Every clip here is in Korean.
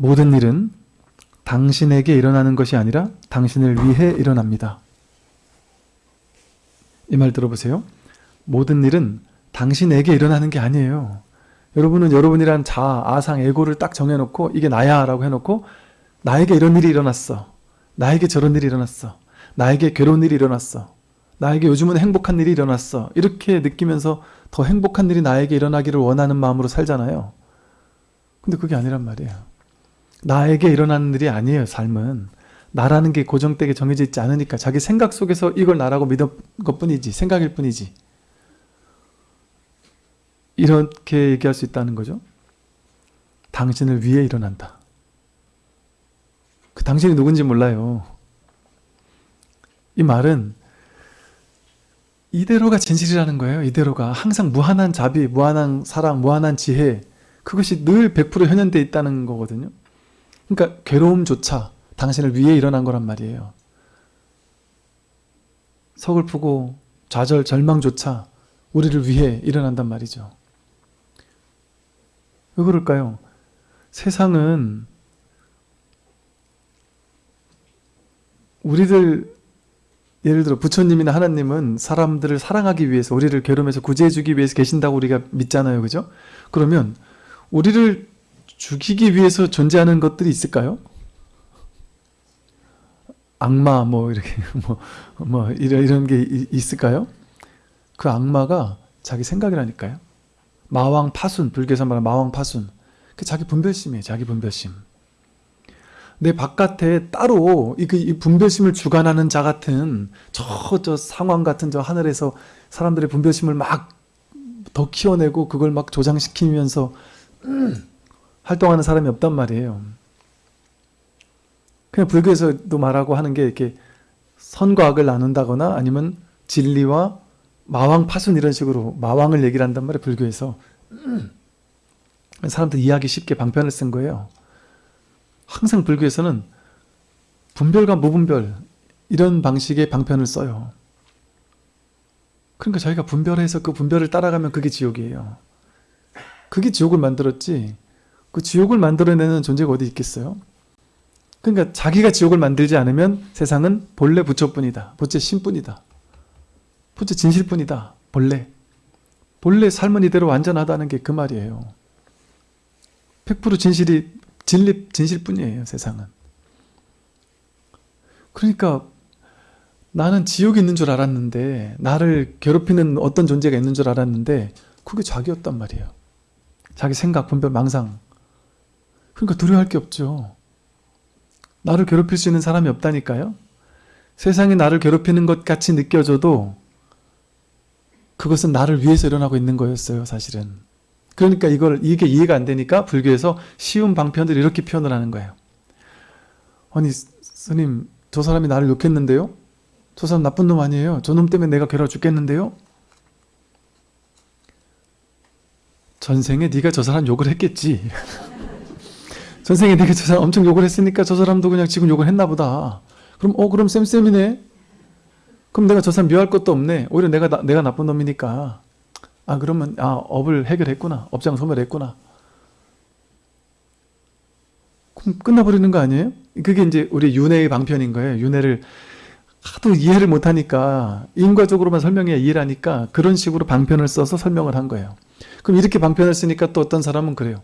모든 일은 당신에게 일어나는 것이 아니라 당신을 위해 일어납니다. 이 말 들어보세요. 모든 일은 당신에게 일어나는 게 아니에요. 여러분은 여러분이란 자아, 아상, 에고를 딱 정해놓고 이게 나야 라고 해놓고 나에게 이런 일이 일어났어. 나에게 저런 일이 일어났어. 나에게 괴로운 일이 일어났어. 나에게 요즘은 행복한 일이 일어났어. 이렇게 느끼면서 더 행복한 일이 나에게 일어나기를 원하는 마음으로 살잖아요. 근데 그게 아니란 말이에요. 나에게 일어나는 일이 아니에요, 삶은. 나라는 게 고정되게 정해져 있지 않으니까 자기 생각 속에서 이걸 나라고 믿은 것 뿐이지, 생각일 뿐이지. 이렇게 얘기할 수 있다는 거죠. 당신을 위해 일어난다. 그 당신이 누군지 몰라요. 이 말은 이대로가 진실이라는 거예요. 이대로가. 항상 무한한 자비, 무한한 사랑, 무한한 지혜 그것이 늘 100% 현현되어 있다는 거거든요. 그러니까 괴로움조차 당신을 위해 일어난 거란 말이에요. 서글프고 좌절, 절망조차 우리를 위해 일어난단 말이죠. 왜 그럴까요? 세상은 우리들 예를 들어 부처님이나 하나님은 사람들을 사랑하기 위해서 우리를 괴로움에서 구제해주기 위해서 계신다고 우리가 믿잖아요. 그죠? 그러면 우리를 죽이기 위해서 존재하는 것들이 있을까요? 악마 뭐 이렇게 뭐, 뭐 이런, 이런 게 있을까요? 그 악마가 자기 생각이라니까요. 마왕 파순, 불교에서 말하는 마왕 파순. 그 자기 분별심이에요. 자기 분별심. 내 바깥에 따로 이, 그, 이 분별심을 주관하는 자 같은 저, 저 상황 같은 저 하늘에서 사람들의 분별심을 막 더 키워내고 그걸 막 조장시키면서 음, 활동하는 사람이 없단 말이에요. 그냥 불교에서도 말하고 하는 게 이렇게 선과 악을 나눈다거나 아니면 진리와 마왕 파순 이런 식으로 마왕을 얘기를 한단 말이에요. 불교에서. 사람들 이해하기 쉽게 방편을 쓴 거예요. 항상 불교에서는 분별과 무분별 이런 방식의 방편을 써요. 그러니까 저희가 분별해서 그 분별을 따라가면 그게 지옥이에요. 그게 지옥을 만들었지 그 지옥을 만들어내는 존재가 어디 있겠어요? 그러니까 자기가 지옥을 만들지 않으면 세상은 본래 부처뿐이다. 부처 신뿐이다. 부처 진실뿐이다. 본래. 본래 삶은 이대로 완전하다는 게 그 말이에요. 100% 진실이 진립 진실뿐이에요. 세상은. 그러니까 나는 지옥이 있는 줄 알았는데 나를 괴롭히는 어떤 존재가 있는 줄 알았는데 그게 자기였단 말이에요. 자기 생각, 분별, 망상. 그러니까 두려워할 게 없죠. 나를 괴롭힐 수 있는 사람이 없다니까요. 세상이 나를 괴롭히는 것 같이 느껴져도 그것은 나를 위해서 일어나고 있는 거였어요. 사실은. 그러니까 이걸 이게 이해가 안 되니까 불교에서 쉬운 방편을 이렇게 표현을 하는 거예요. 아니 스님 저 사람이 나를 욕했는데요? 저 사람 나쁜 놈 아니에요? 저 놈 때문에 내가 괴로워 죽겠는데요? 전생에 네가 저 사람 욕을 했겠지. 전생에 네가 저 사람 엄청 욕을 했으니까 저 사람도 그냥 지금 욕을 했나 보다. 그럼 어 그럼 쌤쌤이네. 그럼 내가 저 사람 미워할 것도 없네. 오히려 내가 나, 내가 나쁜 놈이니까. 아 그러면 아 업을 해결했구나. 업장 소멸했구나. 그럼 끝나버리는 거 아니에요? 그게 이제 우리 윤회의 방편인 거예요. 윤회를 하도 이해를 못하니까 인과적으로만 설명해야 이해를 하니까 그런 식으로 방편을 써서 설명을 한 거예요. 그럼 이렇게 방편을 쓰니까 또 어떤 사람은 그래요.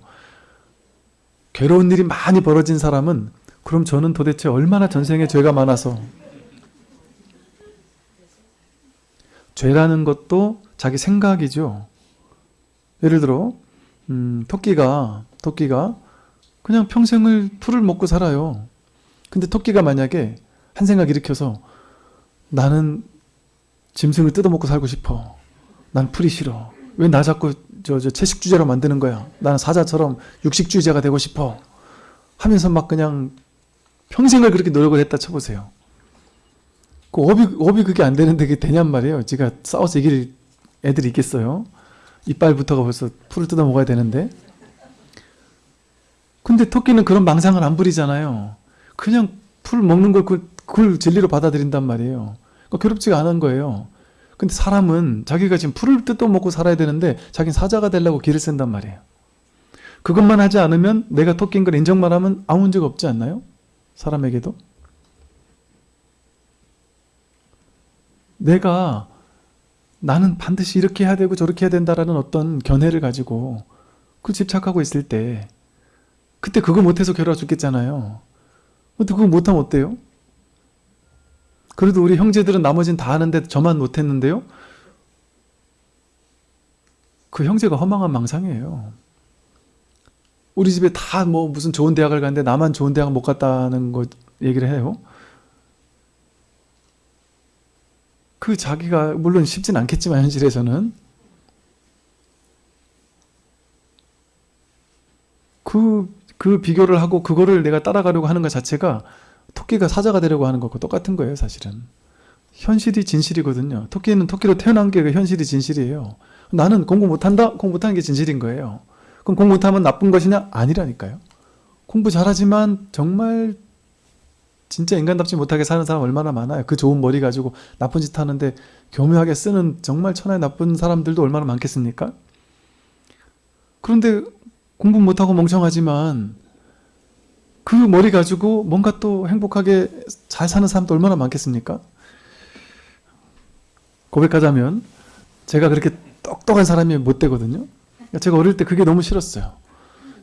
괴로운 일이 많이 벌어진 사람은 그럼 저는 도대체 얼마나 전생에 죄가 많아서 죄라는 것도 자기 생각이죠. 예를 들어 음, 토끼가 토끼가 그냥 평생을 풀을 먹고 살아요. 근데 토끼가 만약에 한 생각 일으켜서 나는 짐승을 뜯어먹고 살고 싶어. 난 풀이 싫어. 왜 나 자꾸 저, 저 채식주의자로 만드는 거야. 나는 사자처럼 육식주의자가 되고 싶어. 하면서 막 그냥 평생을 그렇게 노력을 했다 쳐보세요. 그 업이, 업이 그게 안 되는데 그게 되냔 말이에요. 제가 싸워서 이길 애들이 있겠어요. 이빨부터가 벌써 풀을 뜯어 먹어야 되는데. 근데 토끼는 그런 망상을 안 부리잖아요. 그냥 풀 먹는 걸 그, 그걸 진리로 받아들인단 말이에요. 그러니까 괴롭지가 않은 거예요. 근데 사람은 자기가 지금 풀을 뜯어 먹고 살아야 되는데 자기는 사자가 되려고 기를 쓴단 말이에요. 그것만 하지 않으면 내가 토끼인 걸 인정만 하면 아무 문제가 없지 않나요? 사람에게도? 내가 나는 반드시 이렇게 해야 되고 저렇게 해야 된다라는 어떤 견해를 가지고 그 집착하고 있을 때 그때 그거 못해서 괴로워 죽겠잖아요. 근데 그거 못하면 어때요? 그래도 우리 형제들은 나머지는 다 하는데 저만 못했는데요? 그 형제가 허망한 망상이에요. 우리 집에 다 뭐 무슨 좋은 대학을 갔는데 나만 좋은 대학 못 갔다는 거 얘기를 해요. 그 자기가 물론 쉽진 않겠지만 현실에서는 그, 그 비교를 하고 그거를 내가 따라가려고 하는 것 자체가 토끼가 사자가 되려고 하는 것과 똑같은 거예요 사실은 현실이 진실이거든요 토끼는 토끼로 태어난 게그 현실이 진실이에요 나는 공부 못한다? 공부 못하는 게 진실인 거예요 그럼 공부 못하면 나쁜 것이냐? 아니라니까요 공부 잘하지만 정말 진짜 인간답지 못하게 사는 사람 얼마나 많아요 그 좋은 머리 가지고 나쁜 짓 하는데 교묘하게 쓰는 정말 천하의 나쁜 사람들도 얼마나 많겠습니까? 그런데 공부 못하고 멍청하지만 그 머리 가지고 뭔가 또 행복하게 잘 사는 사람도 얼마나 많겠습니까? 고백하자면 제가 그렇게 똑똑한 사람이 못 되거든요. 제가 어릴 때 그게 너무 싫었어요.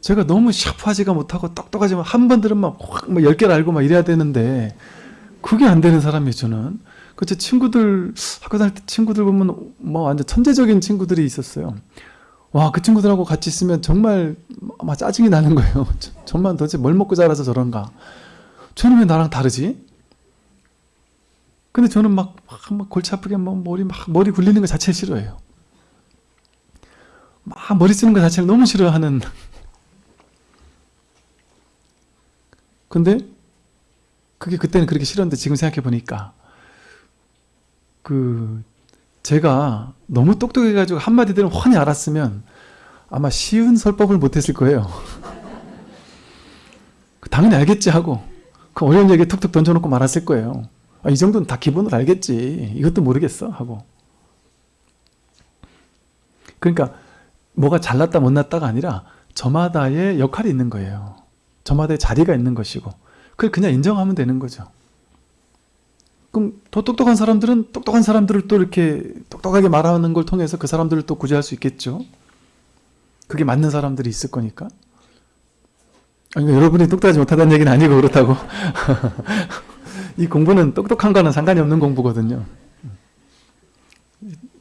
제가 너무 샤프하지가 못하고 똑똑하지만 한 번 들으면 확뭐 10개를 알고 막 이래야 되는데 그게 안 되는 사람이에요 저는. 그제 친구들 학교 다닐 때 친구들 보면 뭐 완전 천재적인 친구들이 있었어요. 와 그 친구들하고 같이 있으면 정말 막 짜증이 나는 거예요. 정말 도대체 뭘 먹고 자라서 저런가. 저는 왜 나랑 다르지? 근데 저는 막, 막, 막 골치 아프게 막 머리 막 머리 굴리는 거 자체를 싫어해요. 막 머리 쓰는 거 자체를 너무 싫어하는. 근데 그게 그때는 그렇게 싫었는데 지금 생각해 보니까 그 제가 너무 똑똑해가지고 한마디들은 훤히 알았으면 아마 쉬운 설법을 못했을 거예요. 당연히 알겠지 하고 그 어려운 얘기 툭툭 던져놓고 말았을 거예요. 아, 이 정도는 다 기본으로 알겠지. 이것도 모르겠어 하고. 그러니까 뭐가 잘났다 못났다가 아니라 저마다의 역할이 있는 거예요. 저마다의 자리가 있는 것이고 그걸 그냥 인정하면 되는 거죠. 그럼 더 똑똑한 사람들은 똑똑한 사람들을 또 이렇게 똑똑하게 말하는 걸 통해서 그 사람들을 또 구제할 수 있겠죠. 그게 맞는 사람들이 있을 거니까. 아니, 여러분이 똑똑하지 못하다는 얘기는 아니고 그렇다고. 이 공부는 똑똑한 거는 상관이 없는 공부거든요.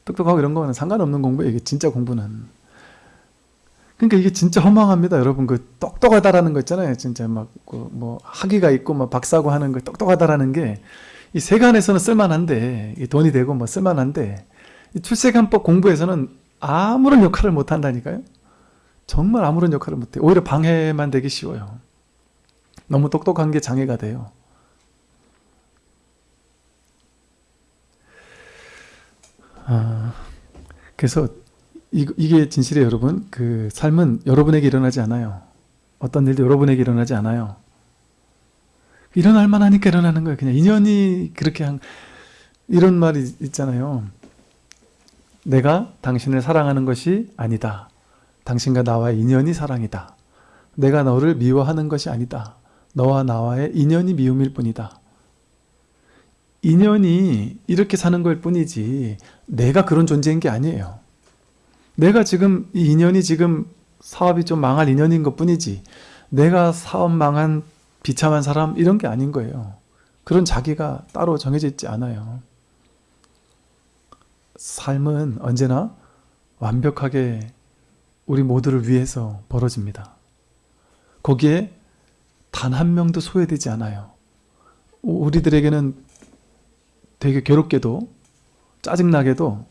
똑똑하고 이런 거는 상관없는 공부예요. 이게 진짜 공부는. 그러니까 이게 진짜 허망합니다. 여러분 그 똑똑하다라는 거 있잖아요. 진짜 막뭐 학위가 있고 막 박사고 하는 거 똑똑하다라는 게 이 세간에서는 쓸만한데 돈이 되고 뭐 쓸만한데 출세관법 공부에서는 아무런 역할을 못 한다니까요. 정말 아무런 역할을 못해. 오히려 방해만 되기 쉬워요. 너무 똑똑한 게 장애가 돼요. 아, 그래서 이, 이게 진실이에요 여러분. 그 삶은 여러분에게 일어나지 않아요. 어떤 일도 여러분에게 일어나지 않아요. 일어날 만하니까 일어나는 거예요. 그냥 인연이 그렇게 한 이런 말이 있잖아요. 내가 당신을 사랑하는 것이 아니다. 당신과 나와의 인연이 사랑이다. 내가 너를 미워하는 것이 아니다. 너와 나와의 인연이 미움일 뿐이다. 인연이 이렇게 사는 걸 뿐이지 내가 그런 존재인 게 아니에요. 내가 지금 이 인연이 지금 사업이 좀 망할 인연인 것 뿐이지 내가 사업 망한 비참한 사람 이런 게 아닌 거예요. 그런 자기가 따로 정해져 있지 않아요. 삶은 언제나 완벽하게 우리 모두를 위해서 벌어집니다. 거기에 단 한 명도 소외되지 않아요. 우리들에게는 되게 괴롭게도 짜증나게도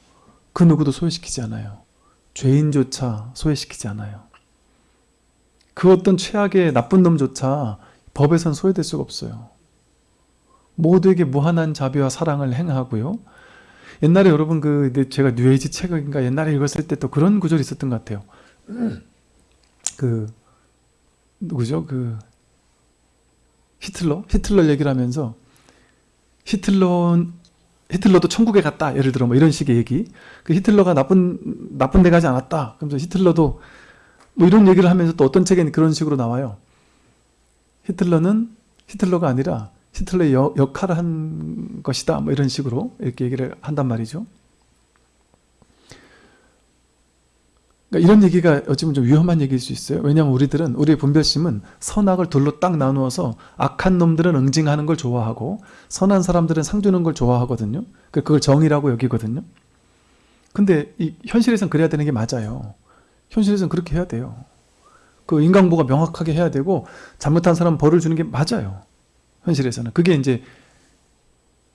그 누구도 소외시키지 않아요. 죄인조차 소외시키지 않아요. 그 어떤 최악의 나쁜 놈조차 법에선 소외될 수가 없어요. 모두에게 무한한 자비와 사랑을 행하고요. 옛날에 여러분 그 제가 뉴에이지 책인가 옛날에 읽었을 때 또 그런 구절이 있었던 것 같아요. 그 누구죠? 그 히틀러? 히틀러 얘기를 하면서 히틀러 히틀러도 천국에 갔다. 예를 들어 뭐 이런 식의 얘기. 그 히틀러가 나쁜 나쁜 데 가지 않았다. 그러면서 히틀러도 뭐 이런 얘기를 하면서 또 어떤 책에는 그런 식으로 나와요. 히틀러는 히틀러가 아니라 히틀러의 여- 역할을 한 것이다. 뭐 이런 식으로 이렇게 얘기를 한단 말이죠. 그러니까 이런 얘기가 어찌 보면 좀 위험한 얘기일 수 있어요. 왜냐하면 우리들은 우리의 분별심은 선악을 둘로 딱 나누어서 악한 놈들은 응징하는 걸 좋아하고 선한 사람들은 상 주는 걸 좋아하거든요. 그- 그걸 정의라고 여기거든요. 근데 이 현실에선 그래야 되는 게 맞아요. 현실에선 그렇게 해야 돼요. 그 인강보가 명확하게 해야 되고 잘못한 사람 벌을 주는 게 맞아요. 현실에서는 그게 이제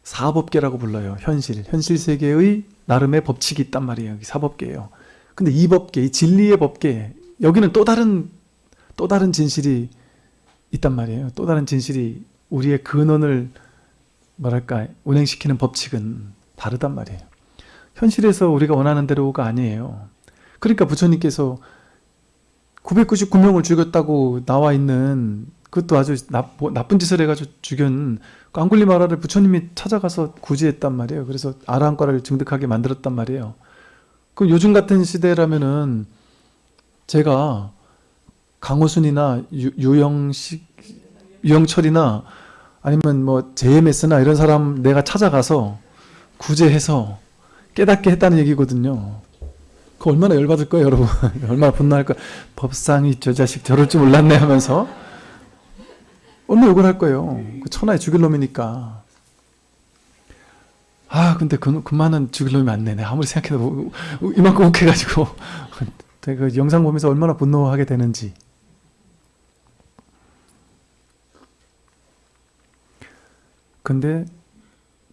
사법계라고 불러요. 현실, 현실 세계의 나름의 법칙이 있단 말이에요. 사법계예요. 근데 이 법계, 이 진리의 법계, 여기는 또 다른 또 다른 진실이 있단 말이에요. 또 다른 진실이 우리의 근원을 뭐랄까 운행시키는 법칙은 다르단 말이에요. 현실에서 우리가 원하는 대로가 아니에요. 그러니까 부처님께서 999명을 죽였다고 나와 있는 그것도 아주 나, 뭐 나쁜 짓을 해가지고 죽인 그 앙굴리 마라를 부처님이 찾아가서 구제했단 말이에요. 그래서 아라한과를 증득하게 만들었단 말이에요. 그 요즘 같은 시대라면은 제가 강호순이나 유, 유영식, 유영철이나 아니면 뭐 JMS나 이런 사람 내가 찾아가서 구제해서 깨닫게 했다는 얘기거든요. 그 얼마나 열받을 거예요, 여러분. 얼마나 분노할 거예요. 법상이 저 자식 저럴 줄 몰랐네 하면서 얼마나 욕을 할 거예요. 그 천하에 죽일 놈이니까. 아, 근데 그, 그만은 죽일 놈이 맞네. 내가 아무리 생각해도 우- 우- 이만큼 욱해가지고. 그 영상 보면서 얼마나 분노하게 되는지. 근데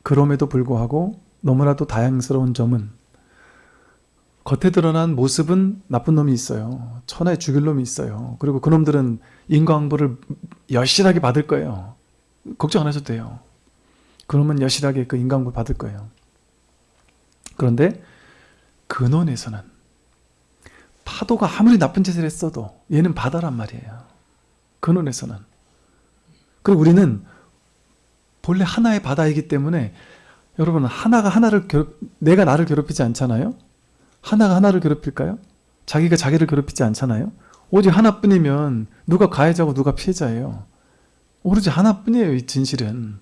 그럼에도 불구하고 너무나도 다양스러운 점은 겉에 드러난 모습은 나쁜 놈이 있어요. 천하에 죽일 놈이 있어요. 그리고 그놈들은 인과응보를 여실하게 받을 거예요. 걱정 안 하셔도 돼요. 그놈은 여실하게 그 인과응보 받을 거예요. 그런데 근원에서는 파도가 아무리 나쁜 짓을 했어도 얘는 바다란 말이에요. 근원에서는. 그리고 우리는 본래 하나의 바다이기 때문에 여러분 하나가 하나를 괴롭 내가 나를 괴롭히지 않잖아요. 하나가 하나를 괴롭힐까요? 자기가 자기를 괴롭히지 않잖아요. 오직 하나뿐이면 누가 가해자고 누가 피해자예요. 오로지 하나뿐이에요. 이 진실은.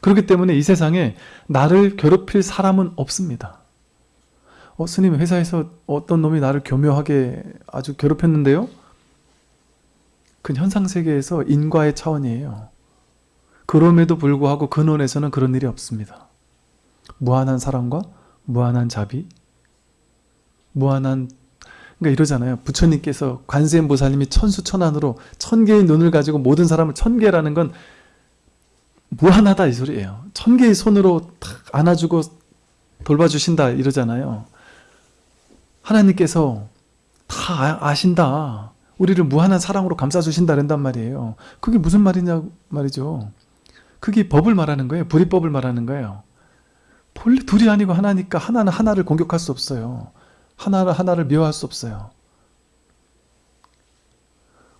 그렇기 때문에 이 세상에 나를 괴롭힐 사람은 없습니다. 어, 스님 회사에서 어떤 놈이 나를 교묘하게 아주 괴롭혔는데요. 그 현상세계에서 인과의 차원이에요. 그럼에도 불구하고 근원에서는 그런 일이 없습니다. 무한한 사랑과 무한한 자비, 무한한 그러니까 이러잖아요. 부처님께서 관세음보살님이 천수천안으로 천 개의 눈을 가지고 모든 사람을 천 개라는 건 무한하다 이 소리예요. 천 개의 손으로 탁 안아주고 돌봐주신다 이러잖아요. 하나님께서 다 아- 아신다. 우리를 무한한 사랑으로 감싸주신다 그런단 말이에요. 그게 무슨 말이냐 말이죠. 그게 법을 말하는 거예요. 불이법을 말하는 거예요. 본래 둘이 아니고 하나니까 하나는 하나를 공격할 수 없어요. 하나를 하나를 미워할 수 없어요.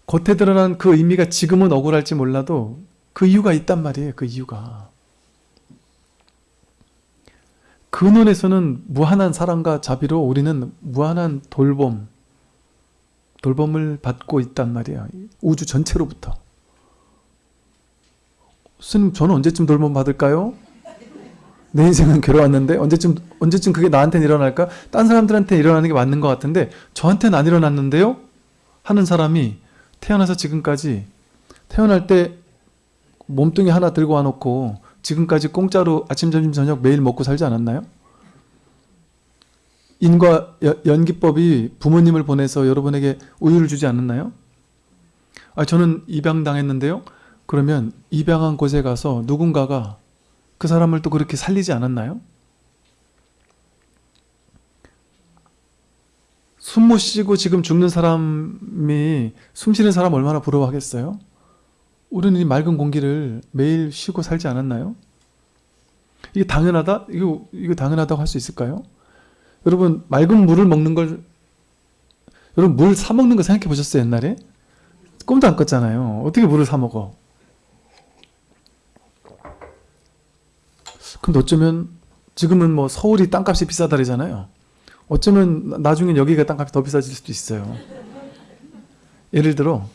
겉에 드러난 그 의미가 지금은 억울할지 몰라도 그 이유가 있단 말이에요. 그 이유가. 근원에서는 무한한 사랑과 자비로 우리는 무한한 돌봄, 돌봄을 받고 있단 말이에요. 우주 전체로부터. 스님, 저는 언제쯤 돌봄 받을까요? 내 인생은 괴로웠는데 언제쯤 언제쯤 그게 나한테는 일어날까? 딴 사람들한테 일어나는 게 맞는 것 같은데 저한테는 안 일어났는데요? 하는 사람이 태어나서 지금까지 태어날 때 몸뚱이 하나 들고 와놓고 지금까지 공짜로 아침 점심 저녁 매일 먹고 살지 않았나요? 인과 여- 연기법이 부모님을 보내서 여러분에게 우유를 주지 않았나요? 아 저는 입양당했는데요. 그러면 입양한 곳에 가서 누군가가 그 사람을 또 그렇게 살리지 않았나요? 숨 못 쉬고 지금 죽는 사람이 숨 쉬는 사람 얼마나 부러워하겠어요? 우리는 이 맑은 공기를 매일 쉬고 살지 않았나요? 이게 당연하다? 이거, 이거 당연하다고 할 수 있을까요? 여러분, 맑은 물을 먹는 걸, 여러분, 물 사먹는 거 생각해 보셨어요, 옛날에? 꿈도 안 꿨잖아요. 어떻게 물을 사먹어? 근데 어쩌면 지금은 뭐 서울이 땅값이 비싸다르잖아요. 어쩌면 나중엔 여기가 땅값이 더 비싸질 수도 있어요. 예를 들어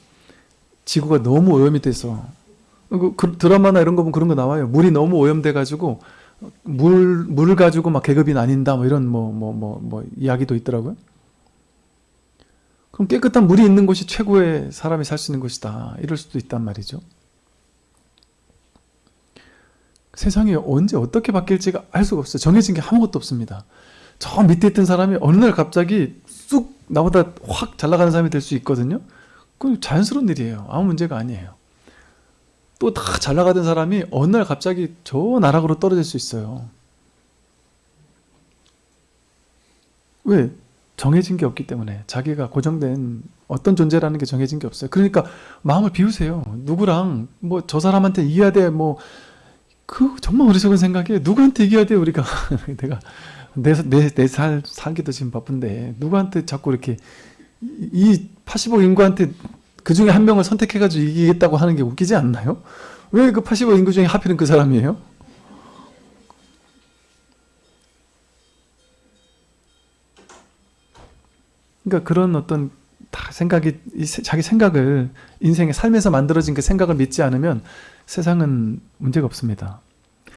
지구가 너무 오염이 돼서 그, 그 드라마나 이런 거 보면 그런 거 나와요. 물이 너무 오염돼 가지고 물 물을 가지고 막 계급이 나뉜다 뭐 이런 뭐 뭐 뭐 뭐 이야기도 있더라고요. 그럼 깨끗한 물이 있는 곳이 최고의 사람이 살 수 있는 곳이다. 이럴 수도 있단 말이죠. 세상이 언제 어떻게 바뀔지가 알 수가 없어요. 정해진 게 아무것도 없습니다. 저 밑에 있던 사람이 어느 날 갑자기 쑥 나보다 확 잘 나가는 사람이 될 수 있거든요. 그건 자연스러운 일이에요. 아무 문제가 아니에요. 또 다 잘 나가던 사람이 어느 날 갑자기 저 나락으로 떨어질 수 있어요. 왜? 정해진 게 없기 때문에 자기가 고정된 어떤 존재라는 게 정해진 게 없어요. 그러니까 마음을 비우세요. 누구랑 뭐 저 사람한테 이겨야 돼. 뭐 그 정말 어리석은 생각이에요. 누구한테 이겨야 돼 우리가 내가 내내내살 살기도 지금 바쁜데 누구한테 자꾸 이렇게 이 80억 인구한테 그 중에 한 명을 선택해가지고 이기겠다고 하는 게 웃기지 않나요? 왜 그 80억 인구 중에 하필은 그 사람이에요? 그러니까 그런 어떤 다 생각이 자기 생각을 인생의 삶에서 만들어진 그 생각을 믿지 않으면 세상은 문제가 없습니다.